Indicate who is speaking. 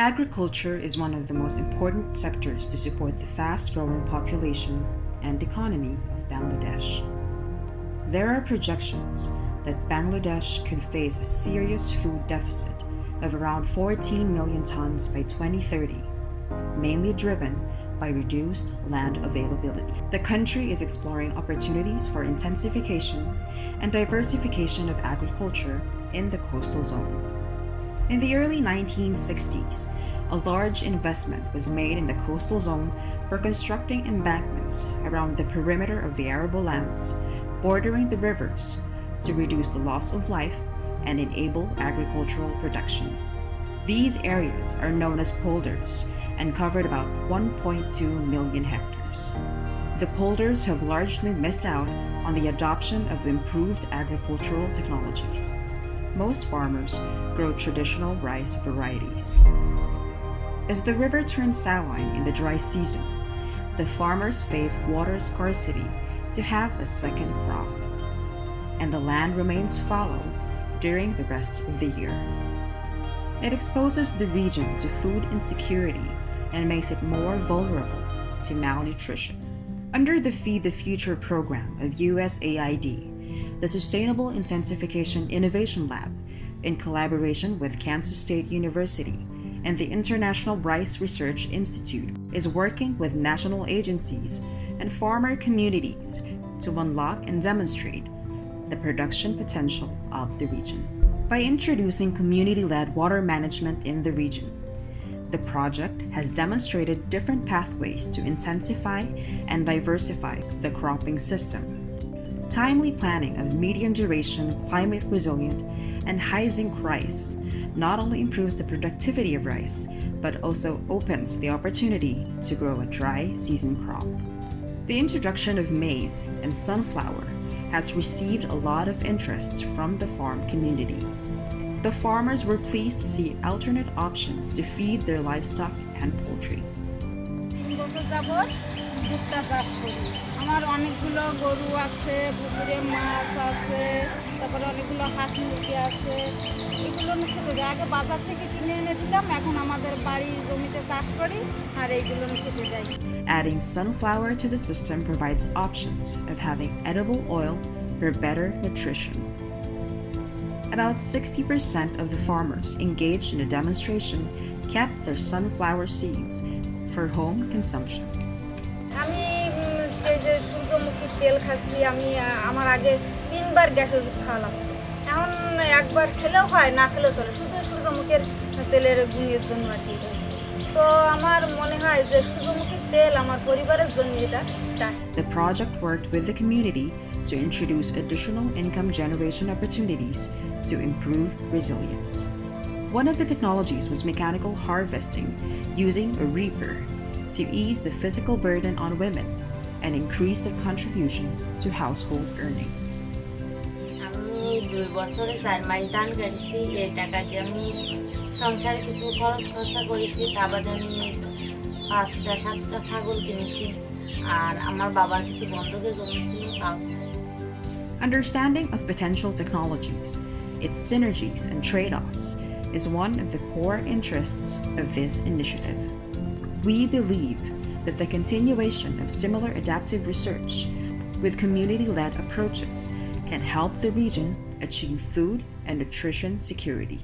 Speaker 1: Agriculture is one of the most important sectors to support the fast growing population and economy of Bangladesh. There are projections that Bangladesh could face a serious food deficit of around 14 million tons by 2030, mainly driven by reduced land availability. The country is exploring opportunities for intensification and diversification of agriculture in the coastal zone. In the early 1960s, a large investment was made in the coastal zone for constructing embankments around the perimeter of the arable lands bordering the rivers to reduce the loss of life and enable agricultural production. These areas are known as polders and covered about 1.2 million hectares. The polders have largely missed out on the adoption of improved agricultural technologies. Most farmers grow traditional rice varieties. As the river turns saline in the dry season, the farmers face water scarcity to have a second crop, and the land remains fallow during the rest of the year. It exposes the region to food insecurity and makes it more vulnerable to malnutrition. Under the Feed the Future program of USAID, the Sustainable Intensification Innovation Lab, in collaboration with Kansas State University and the International Rice Research Institute, is working with national agencies and farmer communities to unlock and demonstrate the production potential of the region. By introducing community led water management in the region, the project has demonstrated different pathways to intensify and diversify the cropping system. Timely planning of medium duration, climate resilient, and high zinc rice not only improves the productivity of rice, but also opens the opportunity to grow a dry season crop. The introduction of maize and sunflower has received a lot of interest from the farm community. The farmers were pleased to see alternate options to feed their livestock and poultry.
Speaker 2: আমার অনেকগুলো গরু আছে পুকুরে মাছ আছে তারপরে অনেকগুলো হাঁস মুরগি আছে এগুলো খেতে যাই আগে বাজার থেকে কিনে এনে দিতাম এখন আমাদের বাড়ি জমিতে চাষ করি আর এইগুলো খেতে যাই
Speaker 1: Adding sunflower to the system provides options of having edible oil for better nutrition. About 60% of the farmers engaged in the demonstration kept their sunflower seeds for home consumption.
Speaker 2: তেল খাচ্ছি আমি আমার আগে তিনবার গ্যাসের ওষুধ খাওয়ালাম এখন একবার খেলেও হয় না খেলেও চলে শুধু সূর্যমুখীর তেলের গুণের জন্য আর কি তো আমার মনে হয় যে সূর্যমুখীর তেল আমার পরিবারের জন্য এটা
Speaker 1: The project worked with the community to introduce additional income generation opportunities to improve resilience. One of the technologies was mechanical harvesting using a reaper to ease the physical burden on women and increase their contribution to household earnings.
Speaker 3: আমি দুই বছরে চার মাস দান করেছি এই টাকা দিয়ে আমি সংসারে কিছু খরচ খরচা করেছি তা বাদে আমি পাঁচটা সাতটা ছাগল কিনেছি আর আমার বাবার কিছু বন্ধকে জমেছিল তাও
Speaker 1: Understanding of potential technologies, its synergies and trade offs is one of the core interests of this initiative. We believe that the continuation of similar adaptive research with community led approaches can help the region achieve food and nutrition security.